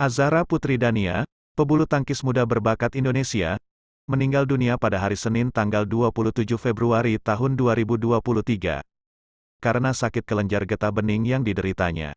Azara Putri Dania, pebulu tangkis muda berbakat Indonesia, meninggal dunia pada hari Senin tanggal 27 Februari tahun 2023. Karena sakit kelenjar getah bening yang dideritanya.